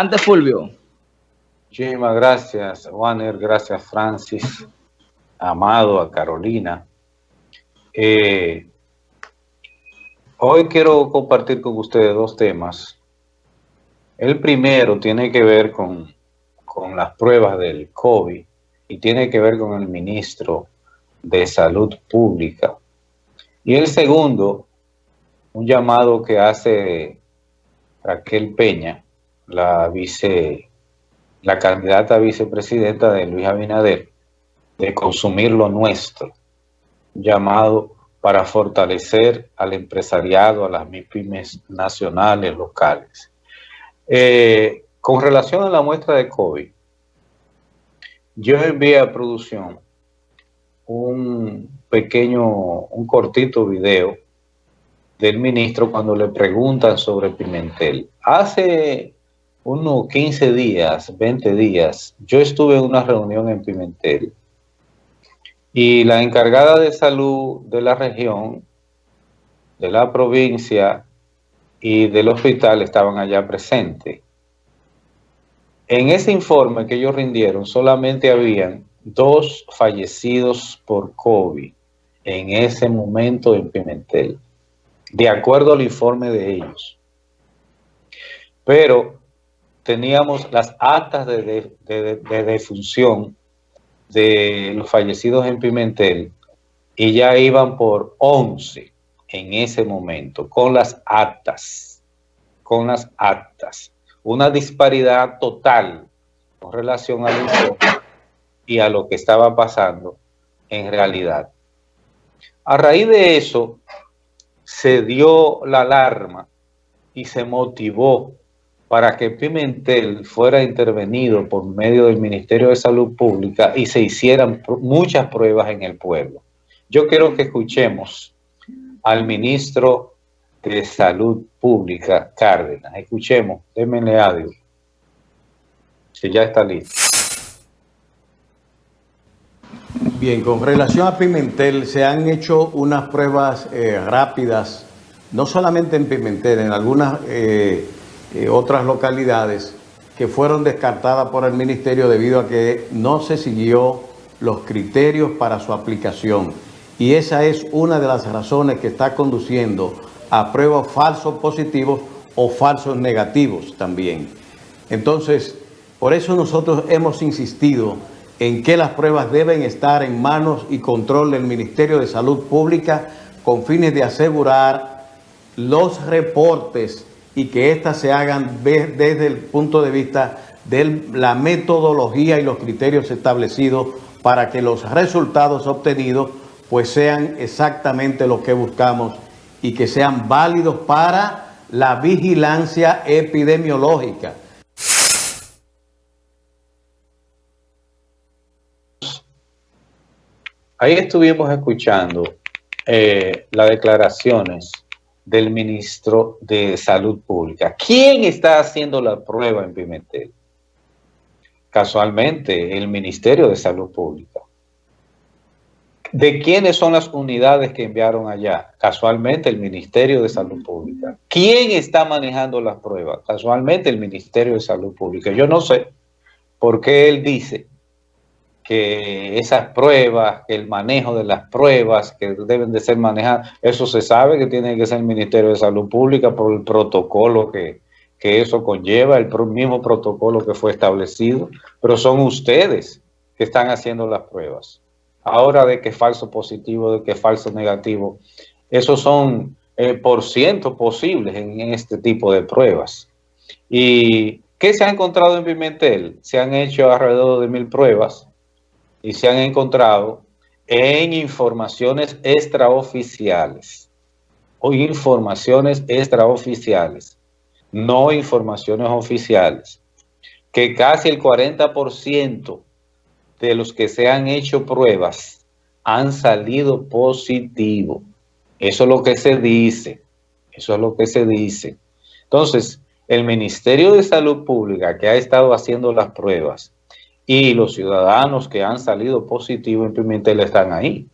Adelante, Fulvio. Muchísimas gracias, Warner. Gracias, Francis. Amado, a Carolina. Eh, hoy quiero compartir con ustedes dos temas. El primero tiene que ver con, con las pruebas del COVID y tiene que ver con el ministro de Salud Pública. Y el segundo, un llamado que hace Raquel Peña, la vice, la candidata vicepresidenta de Luis Abinader, de consumir lo nuestro, llamado para fortalecer al empresariado, a las MIPIMES nacionales, locales. Eh, con relación a la muestra de COVID, yo envié a producción un pequeño, un cortito video del ministro cuando le preguntan sobre Pimentel. Hace unos 15 días, 20 días, yo estuve en una reunión en Pimentel y la encargada de salud de la región, de la provincia y del hospital estaban allá presentes. En ese informe que ellos rindieron solamente habían dos fallecidos por COVID en ese momento en Pimentel, de acuerdo al informe de ellos. Pero teníamos las actas de, defunción de los fallecidos en Pimentel y ya iban por 11 en ese momento, con las actas, con las actas. Una disparidad total con relación al y a lo que estaba pasando en realidad. A raíz de eso, se dio la alarma y se motivó para que Pimentel fuera intervenido por medio del Ministerio de Salud Pública y se hicieran muchas pruebas en el pueblo. Yo quiero que escuchemos al ministro de Salud Pública, Cárdenas. Escuchemos, démenle audio, si ya está listo. Bien, con relación a Pimentel, se han hecho unas pruebas eh, rápidas, no solamente en Pimentel, en algunas eh, eh, otras localidades, que fueron descartadas por el Ministerio debido a que no se siguió los criterios para su aplicación. Y esa es una de las razones que está conduciendo a pruebas falsos positivos o falsos negativos también. Entonces, por eso nosotros hemos insistido en que las pruebas deben estar en manos y control del Ministerio de Salud Pública con fines de asegurar los reportes y que éstas se hagan desde el punto de vista de la metodología y los criterios establecidos para que los resultados obtenidos pues sean exactamente lo que buscamos y que sean válidos para la vigilancia epidemiológica. Ahí estuvimos escuchando eh, las declaraciones del ministro de Salud Pública. ¿Quién está haciendo la prueba en Pimentel? Casualmente, el Ministerio de Salud Pública. ¿De quiénes son las unidades que enviaron allá? Casualmente, el Ministerio de Salud Pública. ¿Quién está manejando las pruebas? Casualmente, el Ministerio de Salud Pública. Yo no sé por qué él dice que esas pruebas, que el manejo de las pruebas que deben de ser manejadas, eso se sabe que tiene que ser el Ministerio de Salud Pública por el protocolo que, que eso conlleva, el mismo protocolo que fue establecido, pero son ustedes que están haciendo las pruebas. Ahora de que falso positivo, de que falso negativo, esos son eh, por ciento posibles en, en este tipo de pruebas. ¿Y qué se ha encontrado en Pimentel? Se han hecho alrededor de mil pruebas, y se han encontrado en informaciones extraoficiales o informaciones extraoficiales, no informaciones oficiales, que casi el 40% de los que se han hecho pruebas han salido positivo. Eso es lo que se dice, eso es lo que se dice. Entonces, el Ministerio de Salud Pública que ha estado haciendo las pruebas y los ciudadanos que han salido positivos en Pimentel están ahí.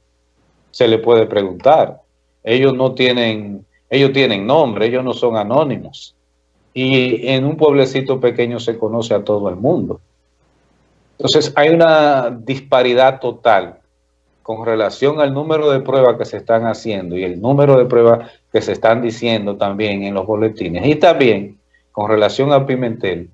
Se le puede preguntar. Ellos no tienen, ellos tienen nombre, ellos no son anónimos. y en un pueblecito pequeño se conoce a todo el mundo. Entonces hay una disparidad total con relación al número de pruebas que se están haciendo y el número de pruebas que se están diciendo también en los boletines. Y también con relación a Pimentel,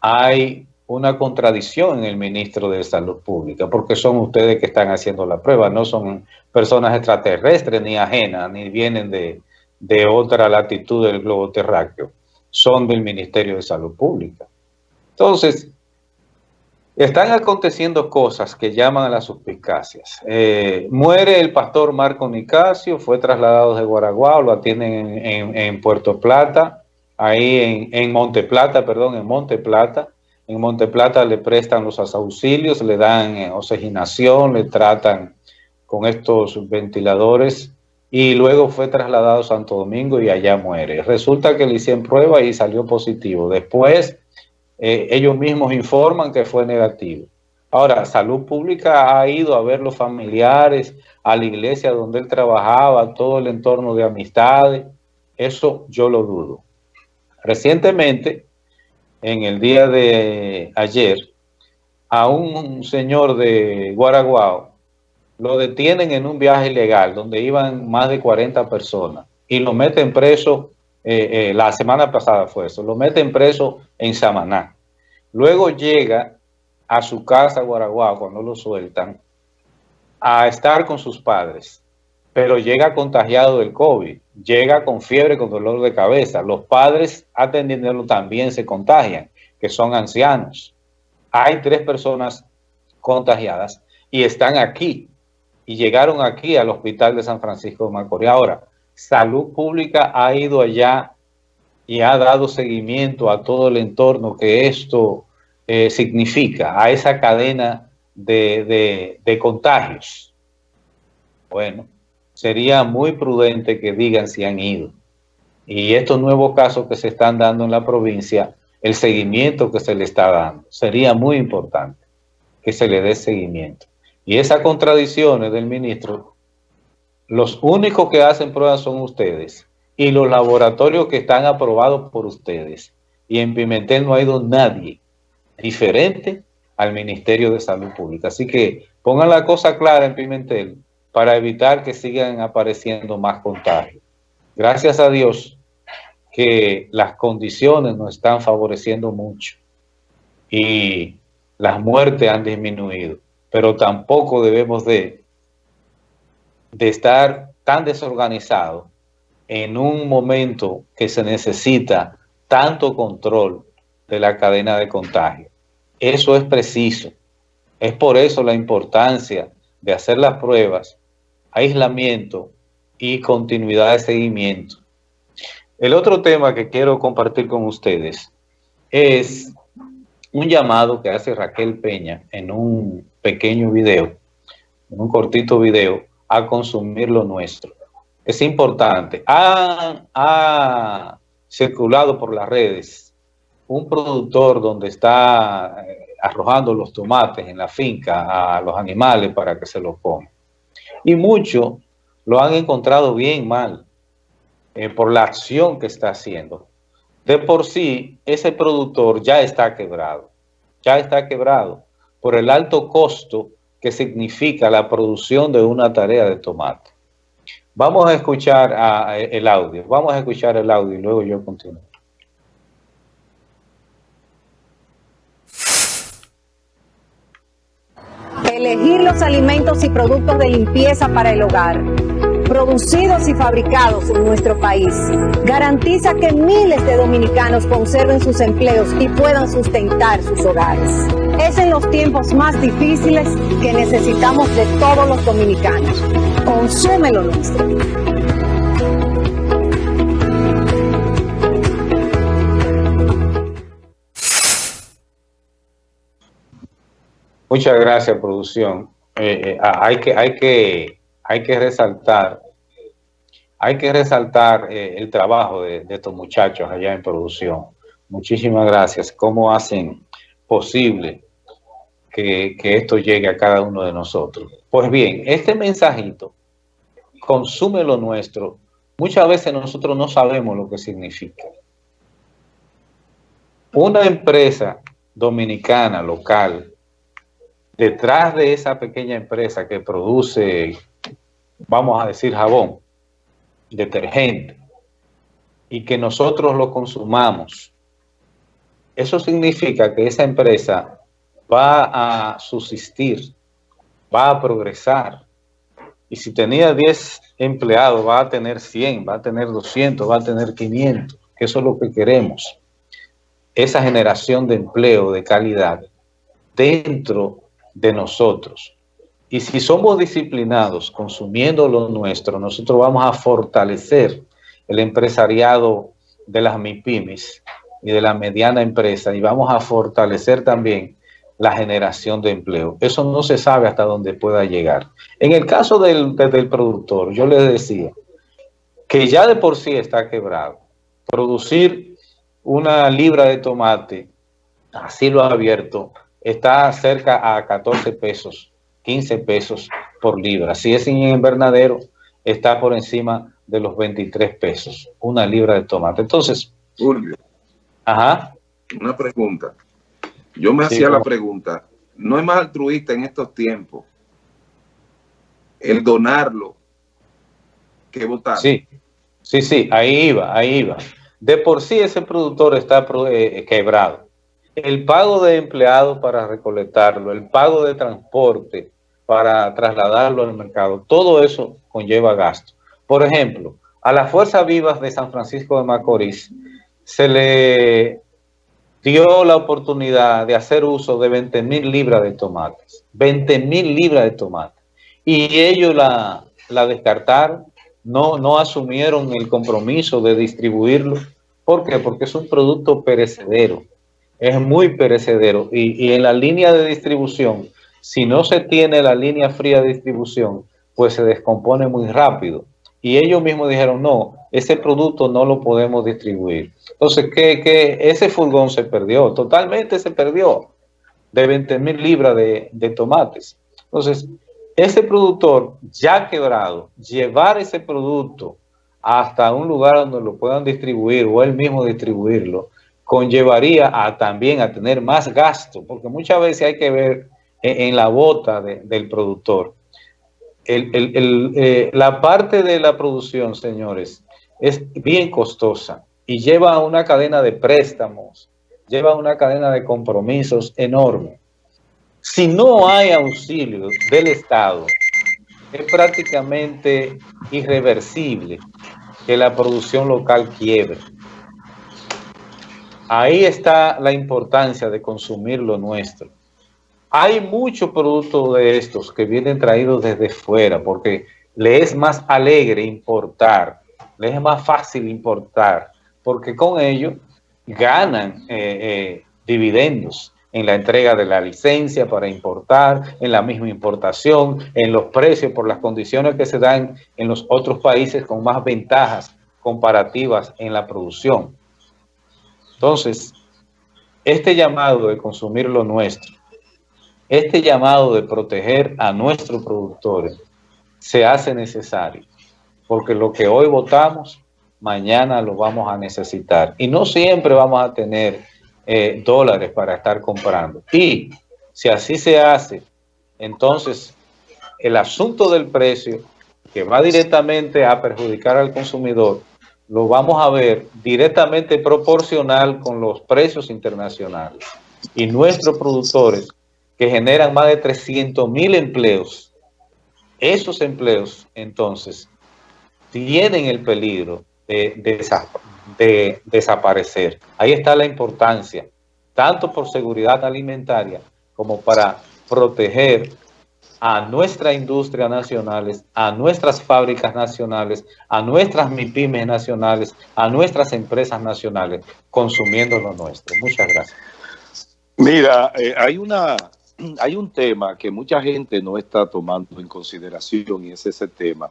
hay una contradicción en el ministro de Salud Pública, porque son ustedes que están haciendo la prueba, no son personas extraterrestres ni ajenas, ni vienen de, de otra latitud del globo terráqueo, son del Ministerio de Salud Pública. Entonces, están aconteciendo cosas que llaman a las suspicacias. Eh, muere el pastor Marco Nicasio, fue trasladado de Guaraguao, lo atienden en, Puerto Plata, ahí en, en Monte Plata, perdón, en Monte Plata. En Monte Plata le prestan los auxilios, le dan eh, oxigenación, le tratan con estos ventiladores y luego fue trasladado a Santo Domingo y allá muere. Resulta que le hicieron prueba y salió positivo. Después eh, ellos mismos informan que fue negativo. Ahora, Salud Pública ha ido a ver los familiares, a la iglesia donde él trabajaba, todo el entorno de amistades. Eso yo lo dudo. Recientemente, en el día de ayer, a un señor de Guaraguao lo detienen en un viaje ilegal donde iban más de 40 personas y lo meten preso, eh, eh, la semana pasada fue eso, lo meten preso en Samaná. Luego llega a su casa Guaraguao cuando lo sueltan a estar con sus padres, pero llega contagiado del COVID, llega con fiebre, con dolor de cabeza. Los padres atendiéndolo también se contagian, que son ancianos. Hay tres personas contagiadas y están aquí y llegaron aquí al hospital de San Francisco de Macorís. Ahora, Salud Pública ha ido allá y ha dado seguimiento a todo el entorno que esto eh, significa, a esa cadena de, de contagios. Bueno, sería muy prudente que digan si han ido. Y estos nuevos casos que se están dando en la provincia, el seguimiento que se le está dando, sería muy importante que se le dé seguimiento. Y esas contradicciones del ministro, los únicos que hacen pruebas son ustedes y los laboratorios que están aprobados por ustedes. Y en Pimentel no ha ido nadie diferente al Ministerio de Salud Pública. Así que pongan la cosa clara en Pimentel para evitar que sigan apareciendo más contagios. Gracias a Dios que las condiciones nos están favoreciendo mucho y las muertes han disminuido pero tampoco debemos de, estar tan desorganizados en un momento que se necesita tanto control de la cadena de contagio. Eso es preciso. Es por eso la importancia de hacer las pruebas, aislamiento y continuidad de seguimiento. El otro tema que quiero compartir con ustedes es un llamado que hace Raquel Peña en un pequeño video, en un cortito video, a consumir lo nuestro. Es importante. Ha, circulado por las redes un productor donde está eh, arrojando los tomates en la finca a los animales para que se los coman. Y muchos lo han encontrado bien mal eh, por la acción que está haciendo de por sí ese productor ya está quebrado, ya está quebrado por el alto costo que significa la producción de una tarea de tomate. Vamos a escuchar el audio, vamos a escuchar el audio y luego yo continúo. Elegir los alimentos y productos de limpieza para el hogar producidos y fabricados en nuestro país, garantiza que miles de dominicanos conserven sus empleos y puedan sustentar sus hogares. Es en los tiempos más difíciles que necesitamos de todos los dominicanos. Consume lo nuestro. Muchas gracias, producción. Eh, eh, hay, que, hay, que, hay que resaltar hay que resaltar eh, el trabajo de, estos muchachos allá en producción. Muchísimas gracias. ¿Cómo hacen posible que, esto llegue a cada uno de nosotros? Pues bien, este mensajito, consume lo nuestro, muchas veces nosotros no sabemos lo que significa. una empresa dominicana local, detrás de esa pequeña empresa que produce, vamos a decir, jabón, detergente, y que nosotros lo consumamos, eso significa que esa empresa va a subsistir, va a progresar. Y si tenía 10 empleados, va a tener 100, va a tener 200, va a tener 500, que eso es lo que queremos. Esa generación de empleo de calidad dentro de nosotros. Y si somos disciplinados consumiendo lo nuestro, nosotros vamos a fortalecer el empresariado de las MIPIMES y de la mediana empresa y vamos a fortalecer también la generación de empleo. Eso no se sabe hasta dónde pueda llegar. En el caso del, del productor, yo les decía que ya de por sí está quebrado. Producir una libra de tomate, así lo ha abierto, está cerca a 14 pesos, 15 pesos por libra. Si es en invernadero, está por encima de los 23 pesos, una libra de tomate. Entonces, Julio, ajá. una pregunta. Yo me hacía la pregunta, ¿no es más altruista en estos tiempos el donarlo que votar? Sí, sí, sí, ahí iba, ahí iba. De por sí ese productor está eh, quebrado. El pago de empleados para recolectarlo, el pago de transporte para trasladarlo al mercado, todo eso conlleva gasto. Por ejemplo, a las Fuerzas Vivas de San Francisco de Macorís se le dio la oportunidad de hacer uso de 20 mil libras de tomates. 20 mil libras de tomates. Y ellos la, la descartaron, no, no asumieron el compromiso de distribuirlo. ¿Por qué? Porque es un producto perecedero. Es muy perecedero. Y, y en la línea de distribución, si no se tiene la línea fría de distribución, pues se descompone muy rápido. Y ellos mismos dijeron, no, ese producto no lo podemos distribuir. Entonces, que, ese furgón se perdió, totalmente se perdió, de 20 mil libras de, de tomates. Entonces, ese productor ya quebrado, llevar ese producto hasta un lugar donde lo puedan distribuir o él mismo distribuirlo, conllevaría a también a tener más gasto, porque muchas veces hay que ver en, la bota del productor. Eh, la parte de la producción, señores, es bien costosa y lleva una cadena de préstamos, lleva una cadena de compromisos enorme. Si no hay auxilio del Estado, es prácticamente irreversible que la producción local quiebre. Ahí está la importancia de consumir lo nuestro. Hay muchos productos de estos que vienen traídos desde fuera porque le es más alegre importar, le es más fácil importar, porque con ello ganan eh, eh, dividendos en la entrega de la licencia para importar, en la misma importación, en los precios por las condiciones que se dan en los otros países con más ventajas comparativas en la producción. Entonces, este llamado de consumir lo nuestro este llamado de proteger a nuestros productores se hace necesario, porque lo que hoy votamos, mañana lo vamos a necesitar. Y no siempre vamos a tener eh, dólares para estar comprando. Y si así se hace, entonces el asunto del precio, que va directamente a perjudicar al consumidor, lo vamos a ver directamente proporcional con los precios internacionales. Y nuestros productores que generan más de 300 mil empleos. Esos empleos, entonces, tienen el peligro de, desaparecer. Ahí está la importancia, tanto por seguridad alimentaria como para proteger a nuestra industria nacionales, a nuestras fábricas nacionales, a nuestras MIPIMES nacionales, a nuestras empresas nacionales, consumiendo lo nuestro. Muchas gracias. Mira, eh, hay una hay un tema que mucha gente no está tomando en consideración y es ese tema.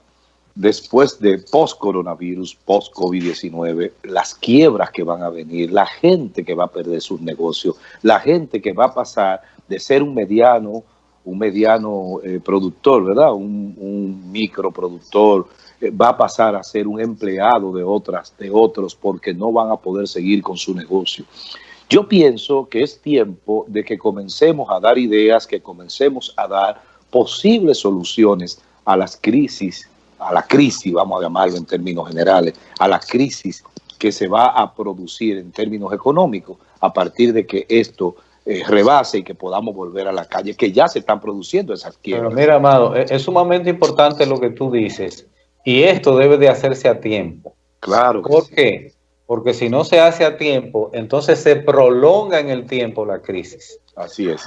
Después de post-coronavirus, post-COVID-19, las quiebras que van a venir, la gente que va a perder sus negocios, la gente que va a pasar de ser un mediano, un mediano eh, productor, ¿verdad? Un, un microproductor, eh, va a pasar a ser un empleado de otras, de otros, porque no van a poder seguir con su negocio. Yo pienso que es tiempo de que comencemos a dar ideas, que comencemos a dar posibles soluciones a las crisis, a la crisis, vamos a llamarlo en términos generales, a la crisis que se va a producir en términos económicos a partir de que esto eh, rebase y que podamos volver a la calle, que ya se están produciendo esas quiebras. Pero mira, Amado, es, es sumamente importante lo que tú dices y esto debe de hacerse a tiempo. Claro. ¿Por sí. qué? Porque si no se hace a tiempo, entonces se prolonga en el tiempo la crisis. Así es.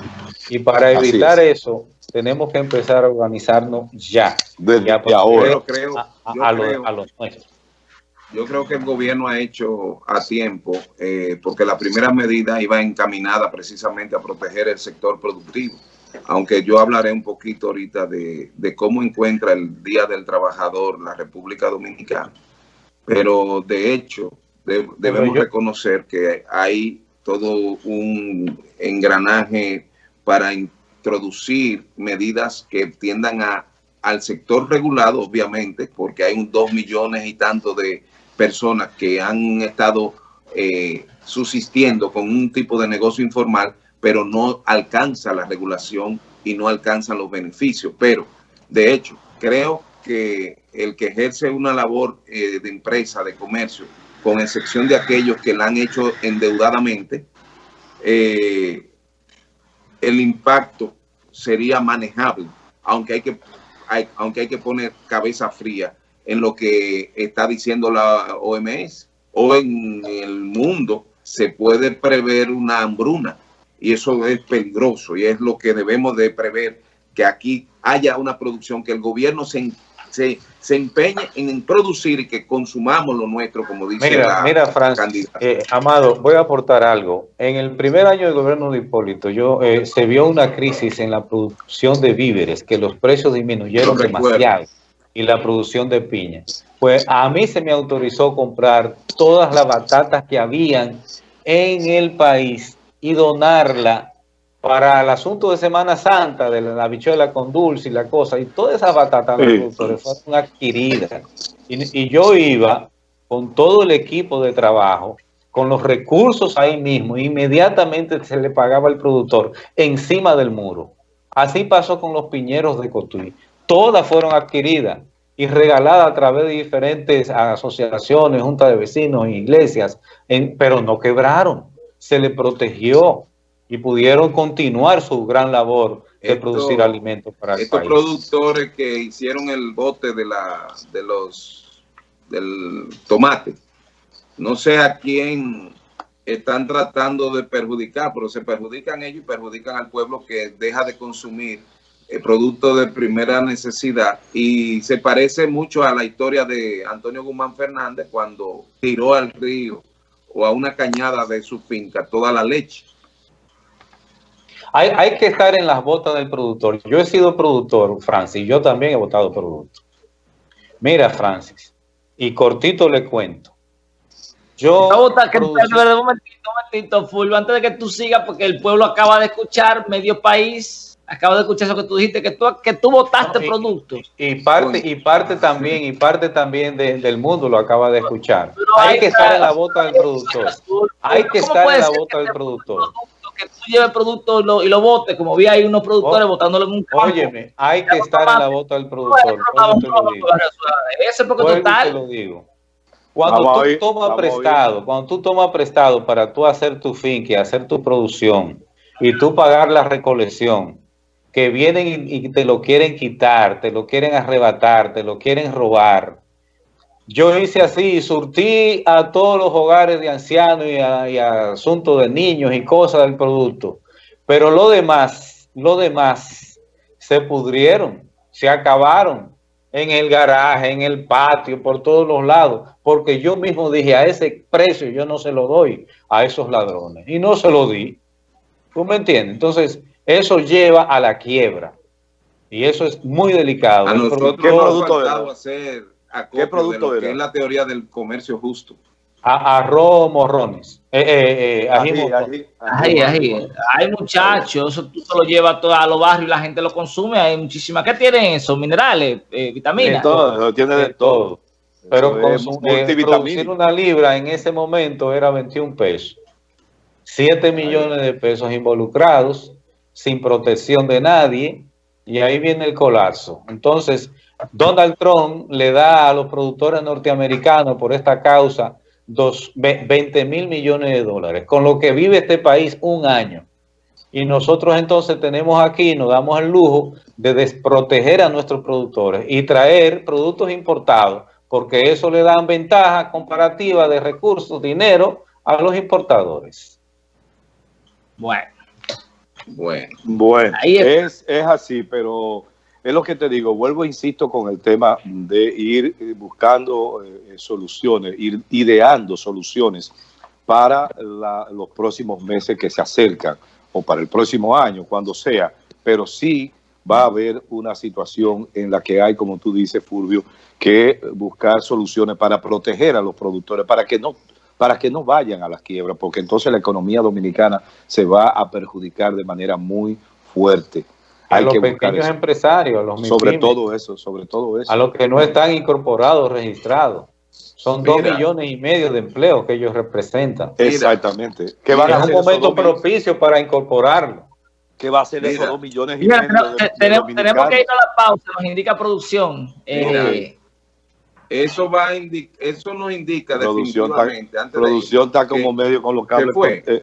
Y para evitar eso, tenemos que empezar a organizarnos ya. Desde ya ahora. Yo creo, a, a, yo a, creo, los, a los nuestros. Yo creo que el gobierno ha hecho a tiempo, eh, porque la primera medida iba encaminada precisamente a proteger el sector productivo. Aunque yo hablaré un poquito ahorita de, de cómo encuentra el Día del Trabajador la República Dominicana. Pero de hecho, de, debemos reconocer que hay todo un engranaje para introducir medidas que tiendan a, al sector regulado, obviamente, porque hay un dos millones y tanto de personas que han estado eh, subsistiendo con un tipo de negocio informal, pero no alcanza la regulación y no alcanzan los beneficios. Pero, de hecho, creo que el que ejerce una labor eh, de empresa, de comercio, con excepción de aquellos que la han hecho endeudadamente, eh, el impacto sería manejable, aunque hay que, aunque hay que poner cabeza fría en lo que está diciendo la OMS. O en el mundo se puede prever una hambruna y eso es peligroso y es lo que debemos de prever, que aquí haya una producción, que el gobierno se, se, se empeñe en producir y que consumamos lo nuestro, como dice mira, la mira, Francis, eh, Amado, voy a aportar algo. En el primer año del gobierno de Hipólito, yo, eh, se vio una crisis en la producción de víveres, que los precios disminuyeron demasiado y la producción de piña. Pues a mí se me autorizó comprar todas las batatas que habían en el país y donarla para el asunto de Semana Santa, de la bichuela con dulce y la cosa, y todas esas batatas los productores fueron adquiridas. Y, y, yo iba con todo el equipo de trabajo, con los recursos ahí mismo, inmediatamente se le pagaba al productor encima del muro. Así pasó con los piñeros de Cotuí. Todas fueron adquiridas y regaladas a través de diferentes asociaciones, juntas de vecinos, iglesias, en, pero no quebraron. Se le protegió y pudieron continuar su gran labor de Esto, producir alimentos para el estos país. productores que hicieron el bote de la de los del tomate no sé a quién están tratando de perjudicar pero se perjudican ellos y perjudican al pueblo que deja de consumir producto de primera necesidad y se parece mucho a la historia de Antonio Guzmán Fernández cuando tiró al río o a una cañada de su finca toda la leche hay, hay, que estar en las botas del productor. Yo he sido productor, Francis, yo también he votado producto. Mira, Francis, y cortito le cuento. Yo vota, que un momentito, un momentito, Fulvio, antes de que tú sigas, porque el pueblo acaba de escuchar, medio país, acaba de escuchar eso que tú dijiste, que tú, que tú votaste no, y, productos. Y, parte, y parte también, y parte también de, del mundo lo acaba de escuchar. hay que estar en la bota del productor. Hay que estar en la bota del productor que tú lleves producto y lo, y lo votes, como vi ahí unos productores votándolo en un campo. Óyeme, hay que estar en la bota del productor. Ese porque total. Te lo digo. Cuando vamos tú tomas prestado, cuando tú tomas prestado para tú hacer tu finca, hacer tu producción y tú pagar la recolección, que vienen y, te lo quieren quitar, te lo quieren arrebatar, te lo quieren robar, yo hice así, surtí a todos los hogares de ancianos y asuntos de niños y cosas del producto. Pero lo demás, lo demás se pudrieron, se acabaron en el garaje, en el patio, por todos los lados. Porque yo mismo dije, a ese precio yo no se lo doy a esos ladrones. Y no se lo di. ¿Tú me entiendes? Entonces, eso lleva a la quiebra. Y eso es muy delicado. A nosotros ¿Qué producto ha hacer ¿Qué producto de lo que es la teoría del comercio justo? A, arroz morrones. Eh, eh, eh, ají, ají, ají, ají, Hay muchachos, eso tú se lo llevas a, a los barrios y la gente lo consume. Hay muchísimas. ¿Qué tienen eso? Minerales, eh, vitaminas. De todo, tiene de todo. Pero consum, eh, producir una libra en ese momento era 21 pesos. 7 millones de pesos involucrados, sin protección de nadie, y ahí viene el colapso. Entonces, Donald Trump le da a los productores norteamericanos por esta causa dos, 20 mil millones de dólares, con lo que vive este país un año. Y nosotros entonces tenemos aquí, nos damos el lujo de desproteger a nuestros productores y traer productos importados, porque eso le dan ventaja comparativa de recursos, dinero a los importadores. Bueno. Bueno, bueno es. es así, pero es lo que te digo, vuelvo, insisto, con el tema de ir eh, buscando eh, soluciones, ir ideando soluciones para los próximos meses que se acercan o para el próximo año, cuando sea, pero sí va a haber una situación en la que hay, como tú dices, Fulvio, que buscar soluciones para proteger a los productores, para que no para que no vayan a las quiebras, porque entonces la economía dominicana se va a perjudicar de manera muy fuerte. A los pequeños empresarios, a los Sobre todo eso, sobre todo eso. A los que no están incorporados, registrados. Son dos millones y medio de empleos que ellos representan. Exactamente. Que van a un momento propicio para incorporarlo. ¿Qué va a ser esos dos millones y medio? tenemos, que ir a la pausa, nos indica producción. Eh, eso va eso nos indica producción definitivamente. Está, producción está como medio con los cables.